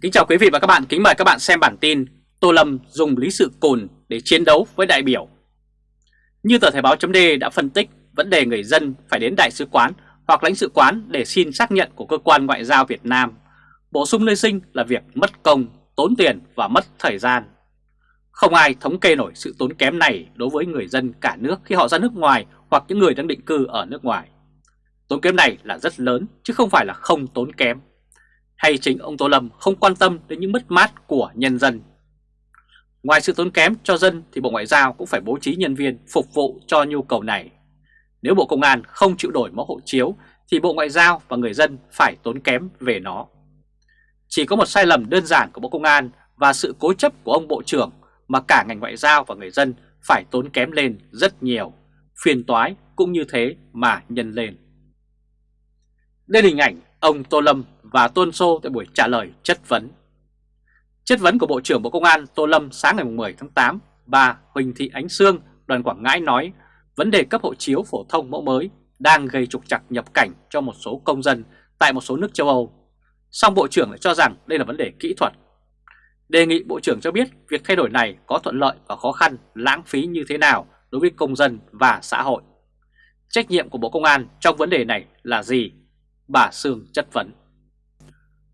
Kính chào quý vị và các bạn, kính mời các bạn xem bản tin Tô Lâm dùng lý sự cồn để chiến đấu với đại biểu. Như tờ Thời báo chấm đã phân tích vấn đề người dân phải đến đại sứ quán hoặc lãnh sự quán để xin xác nhận của cơ quan ngoại giao Việt Nam. Bổ sung nơi sinh là việc mất công, tốn tiền và mất thời gian. Không ai thống kê nổi sự tốn kém này đối với người dân cả nước khi họ ra nước ngoài hoặc những người đang định cư ở nước ngoài. Tốn kém này là rất lớn chứ không phải là không tốn kém hay chính ông Tô Lâm không quan tâm đến những mất mát của nhân dân. Ngoài sự tốn kém cho dân thì Bộ Ngoại giao cũng phải bố trí nhân viên phục vụ cho nhu cầu này. Nếu Bộ Công an không chịu đổi mẫu hộ chiếu thì Bộ Ngoại giao và người dân phải tốn kém về nó. Chỉ có một sai lầm đơn giản của Bộ Công an và sự cố chấp của ông Bộ trưởng mà cả ngành ngoại giao và người dân phải tốn kém lên rất nhiều, phiền toái cũng như thế mà nhân lên. Đây là hình ảnh ông Tô Lâm và Tôn Sô tại buổi trả lời chất vấn. Chất vấn của Bộ trưởng Bộ Công an Tô Lâm sáng ngày 10 tháng 8, bà Huỳnh Thị Ánh Sương, đoàn Quảng Ngãi nói vấn đề cấp hộ chiếu phổ thông mẫu mới đang gây trục trặc nhập cảnh cho một số công dân tại một số nước châu Âu. Song Bộ trưởng lại cho rằng đây là vấn đề kỹ thuật. Đề nghị Bộ trưởng cho biết việc thay đổi này có thuận lợi và khó khăn, lãng phí như thế nào đối với công dân và xã hội. Trách nhiệm của Bộ Công an trong vấn đề này là gì? Bà Sương chất vấn.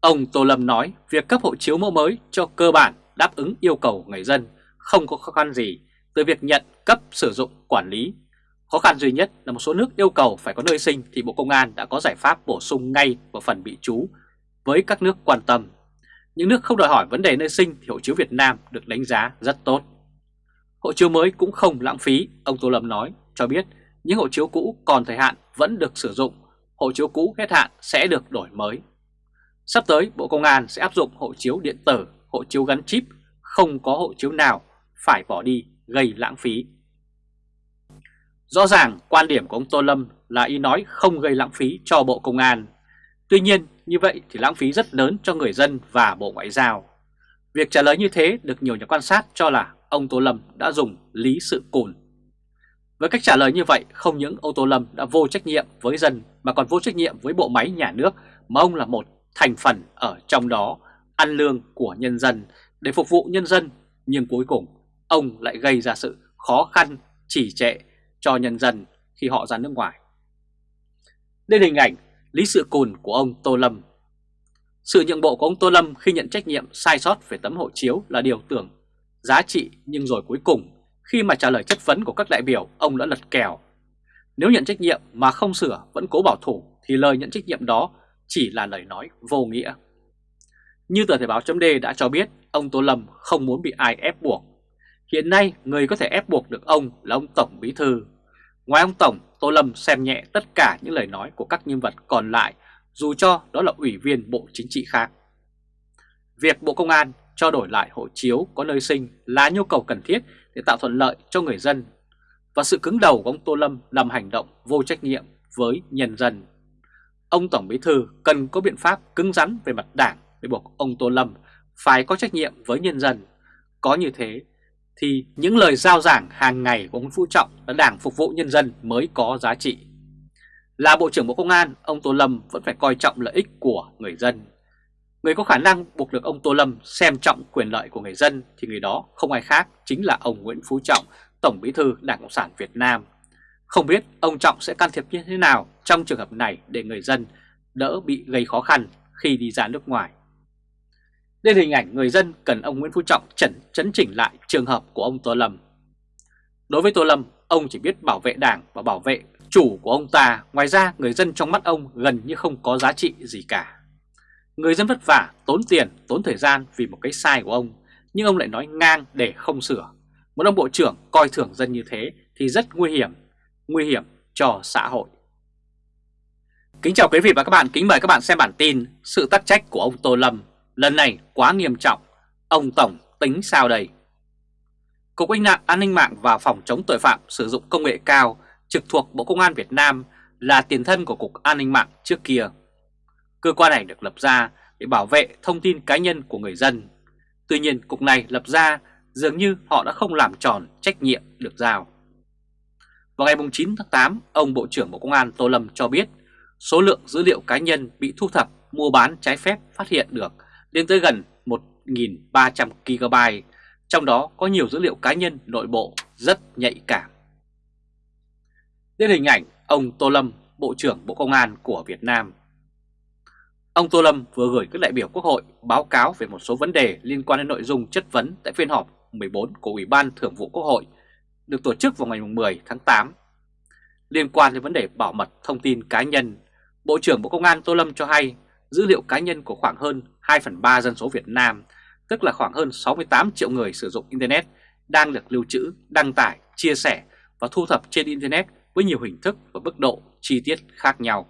Ông Tô Lâm nói việc cấp hộ chiếu mẫu mới cho cơ bản đáp ứng yêu cầu người dân không có khó khăn gì từ việc nhận, cấp, sử dụng, quản lý. Khó khăn duy nhất là một số nước yêu cầu phải có nơi sinh thì Bộ Công an đã có giải pháp bổ sung ngay vào phần bị trú với các nước quan tâm. Những nước không đòi hỏi vấn đề nơi sinh thì hộ chiếu Việt Nam được đánh giá rất tốt. Hộ chiếu mới cũng không lãng phí, ông Tô Lâm nói, cho biết những hộ chiếu cũ còn thời hạn vẫn được sử dụng, hộ chiếu cũ hết hạn sẽ được đổi mới. Sắp tới Bộ Công an sẽ áp dụng hộ chiếu điện tử, hộ chiếu gắn chip, không có hộ chiếu nào phải bỏ đi gây lãng phí. Rõ ràng quan điểm của ông Tô Lâm là ý nói không gây lãng phí cho Bộ Công an. Tuy nhiên như vậy thì lãng phí rất lớn cho người dân và Bộ Ngoại giao. Việc trả lời như thế được nhiều nhà quan sát cho là ông Tô Lâm đã dùng lý sự cùn. Với cách trả lời như vậy, không những ông Tô Lâm đã vô trách nhiệm với dân mà còn vô trách nhiệm với bộ máy nhà nước mà ông là một thành phần ở trong đó ăn lương của nhân dân để phục vụ nhân dân nhưng cuối cùng ông lại gây ra sự khó khăn chỉ trệ cho nhân dân khi họ ra nước ngoài. Đây là hình ảnh lý sự cùn của ông Tô Lâm. Sự nhượng bộ của ông Tô Lâm khi nhận trách nhiệm sai sót về tấm hộ chiếu là điều tưởng giá trị nhưng rồi cuối cùng khi mà trả lời chất vấn của các đại biểu ông đã lật kèo. Nếu nhận trách nhiệm mà không sửa vẫn cố bảo thủ thì lời nhận trách nhiệm đó chỉ là lời nói vô nghĩa. Như tờ Thể báo chấm đã cho biết, ông Tô Lâm không muốn bị ai ép buộc. Hiện nay, người có thể ép buộc được ông là ông Tổng Bí Thư. Ngoài ông Tổng, Tô Lâm xem nhẹ tất cả những lời nói của các nhân vật còn lại, dù cho đó là ủy viên Bộ Chính trị khác. Việc Bộ Công an cho đổi lại hộ chiếu có nơi sinh là nhu cầu cần thiết để tạo thuận lợi cho người dân. Và sự cứng đầu của ông Tô Lâm làm hành động vô trách nhiệm với nhân dân ông Tổng Bí Thư cần có biện pháp cứng rắn về mặt đảng để buộc ông Tô Lâm phải có trách nhiệm với nhân dân. Có như thế thì những lời giao giảng hàng ngày của ông Phú Trọng là đảng phục vụ nhân dân mới có giá trị. Là Bộ trưởng Bộ Công an, ông Tô Lâm vẫn phải coi trọng lợi ích của người dân. Người có khả năng buộc được ông Tô Lâm xem trọng quyền lợi của người dân thì người đó không ai khác chính là ông Nguyễn Phú Trọng, Tổng Bí thư Đảng Cộng sản Việt Nam không biết ông Trọng sẽ can thiệp như thế nào trong trường hợp này để người dân đỡ bị gây khó khăn khi đi ra nước ngoài. Đây là hình ảnh người dân cần ông Nguyễn Phú Trọng chẩn chấn chỉnh lại trường hợp của ông Tô Lâm. Đối với Tô Lâm, ông chỉ biết bảo vệ đảng và bảo vệ chủ của ông ta, ngoài ra người dân trong mắt ông gần như không có giá trị gì cả. Người dân vất vả, tốn tiền, tốn thời gian vì một cái sai của ông, nhưng ông lại nói ngang để không sửa. Một ông bộ trưởng coi thường dân như thế thì rất nguy hiểm nguy hiểm cho xã hội. Kính chào quý vị và các bạn, kính mời các bạn xem bản tin Sự tắc trách của ông Tô Lâm lần này quá nghiêm trọng, ông Tổng tính sao đây? Cục An ninh mạng và Phòng chống tội phạm sử dụng công nghệ cao trực thuộc Bộ Công an Việt Nam là tiền thân của Cục An ninh mạng trước kia. Cơ quan này được lập ra để bảo vệ thông tin cá nhân của người dân. Tuy nhiên, Cục này lập ra dường như họ đã không làm tròn trách nhiệm được giao. Vào ngày 9 tháng 8, ông Bộ trưởng Bộ Công an Tô Lâm cho biết số lượng dữ liệu cá nhân bị thu thập mua bán trái phép phát hiện được lên tới gần 1.300 GB, trong đó có nhiều dữ liệu cá nhân nội bộ rất nhạy cảm. Đến hình ảnh ông Tô Lâm, Bộ trưởng Bộ Công an của Việt Nam. Ông Tô Lâm vừa gửi các đại biểu Quốc hội báo cáo về một số vấn đề liên quan đến nội dung chất vấn tại phiên họp 14 của Ủy ban Thường vụ Quốc hội được tổ chức vào ngày 10 tháng 8. Liên quan đến vấn đề bảo mật thông tin cá nhân, Bộ trưởng Bộ Công an Tô Lâm cho hay dữ liệu cá nhân của khoảng hơn 2 phần 3 dân số Việt Nam, tức là khoảng hơn 68 triệu người sử dụng Internet, đang được lưu trữ, đăng tải, chia sẻ và thu thập trên Internet với nhiều hình thức và mức độ chi tiết khác nhau.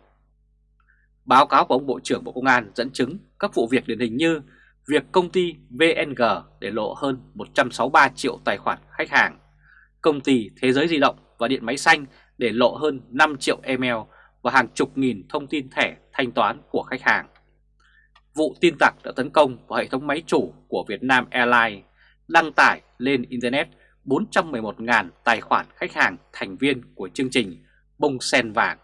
Báo cáo của ông Bộ trưởng Bộ Công an dẫn chứng các vụ việc điển hình như việc công ty VNG để lộ hơn 163 triệu tài khoản khách hàng, công ty Thế giới di động và điện máy xanh để lộ hơn 5 triệu email và hàng chục nghìn thông tin thẻ thanh toán của khách hàng. Vụ tin tặc đã tấn công vào hệ thống máy chủ của Vietnam Airlines, đăng tải lên Internet 411.000 tài khoản khách hàng thành viên của chương trình bông sen vàng.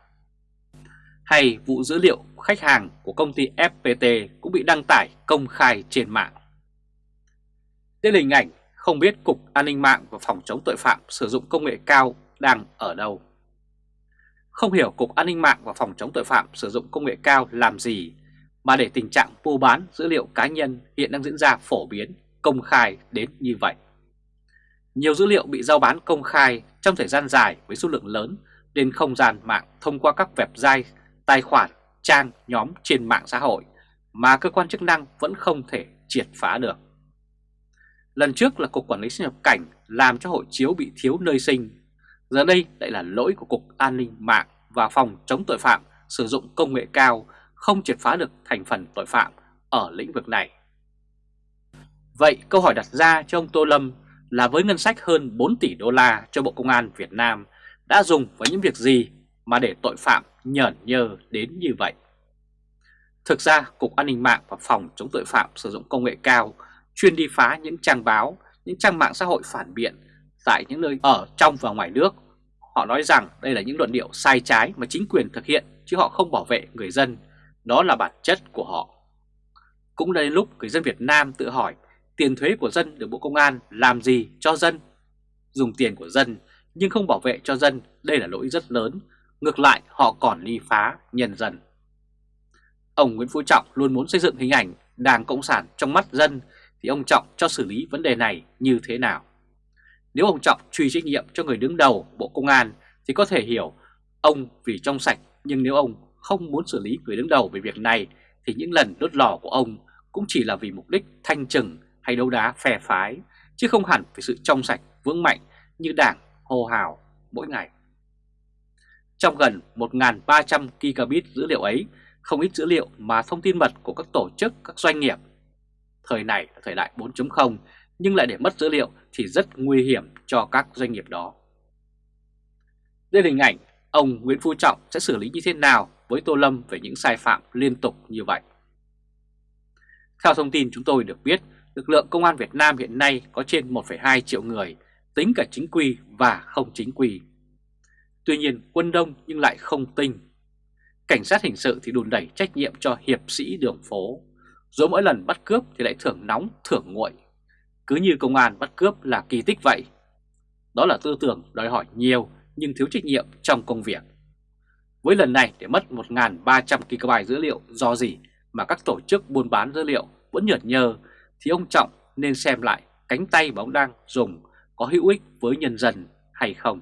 Hay vụ dữ liệu khách hàng của công ty FPT cũng bị đăng tải công khai trên mạng. Đây là hình ảnh không biết Cục An ninh mạng và Phòng chống tội phạm sử dụng công nghệ cao đang ở đâu. Không hiểu Cục An ninh mạng và Phòng chống tội phạm sử dụng công nghệ cao làm gì mà để tình trạng mua bán dữ liệu cá nhân hiện đang diễn ra phổ biến, công khai đến như vậy. Nhiều dữ liệu bị giao bán công khai trong thời gian dài với số lượng lớn lên không gian mạng thông qua các website, tài khoản, trang, nhóm trên mạng xã hội mà cơ quan chức năng vẫn không thể triệt phá được. Lần trước là Cục Quản lý xuất nhập cảnh làm cho hộ chiếu bị thiếu nơi sinh. Giờ đây lại là lỗi của Cục An ninh mạng và Phòng chống tội phạm sử dụng công nghệ cao không triệt phá được thành phần tội phạm ở lĩnh vực này. Vậy câu hỏi đặt ra cho ông Tô Lâm là với ngân sách hơn 4 tỷ đô la cho Bộ Công an Việt Nam đã dùng vào những việc gì mà để tội phạm nhởn nhơ đến như vậy? Thực ra, Cục An ninh mạng và Phòng chống tội phạm sử dụng công nghệ cao chuyên đi phá những trang báo, những trang mạng xã hội phản biện tại những nơi ở trong và ngoài nước. Họ nói rằng đây là những luận điệu sai trái mà chính quyền thực hiện chứ họ không bảo vệ người dân. Đó là bản chất của họ. Cũng đến lúc người dân Việt Nam tự hỏi tiền thuế của dân được Bộ Công an làm gì cho dân? Dùng tiền của dân nhưng không bảo vệ cho dân, đây là lỗi rất lớn. Ngược lại, họ còn ly phá nhân dân. Ông Nguyễn Phú Trọng luôn muốn xây dựng hình ảnh Đảng Cộng sản trong mắt dân, thì ông Trọng cho xử lý vấn đề này như thế nào? Nếu ông Trọng truy trách nhiệm cho người đứng đầu Bộ Công an, thì có thể hiểu ông vì trong sạch, nhưng nếu ông không muốn xử lý người đứng đầu về việc này, thì những lần đốt lò của ông cũng chỉ là vì mục đích thanh trừng hay đấu đá phe phái, chứ không hẳn vì sự trong sạch vững mạnh như đảng hô hào mỗi ngày. Trong gần 1.300 gigabit dữ liệu ấy, không ít dữ liệu mà thông tin mật của các tổ chức, các doanh nghiệp. Thời này là thời đại 4.0 nhưng lại để mất dữ liệu thì rất nguy hiểm cho các doanh nghiệp đó. Đây là hình ảnh ông Nguyễn Phú Trọng sẽ xử lý như thế nào với Tô Lâm về những sai phạm liên tục như vậy. Theo thông tin chúng tôi được biết, lực lượng công an Việt Nam hiện nay có trên 1,2 triệu người, tính cả chính quy và không chính quy. Tuy nhiên quân đông nhưng lại không tinh. Cảnh sát hình sự thì đùn đẩy trách nhiệm cho hiệp sĩ đường phố, rồi mỗi lần bắt cướp thì lại thưởng nóng thưởng nguội. Cứ như công an bắt cướp là kỳ tích vậy. Đó là tư tưởng đòi hỏi nhiều nhưng thiếu trách nhiệm trong công việc. Với lần này để mất 1.300 GB dữ liệu do gì mà các tổ chức buôn bán dữ liệu vẫn nhợt nhơ thì ông Trọng nên xem lại cánh tay mà ông đang dùng có hữu ích với nhân dân hay không.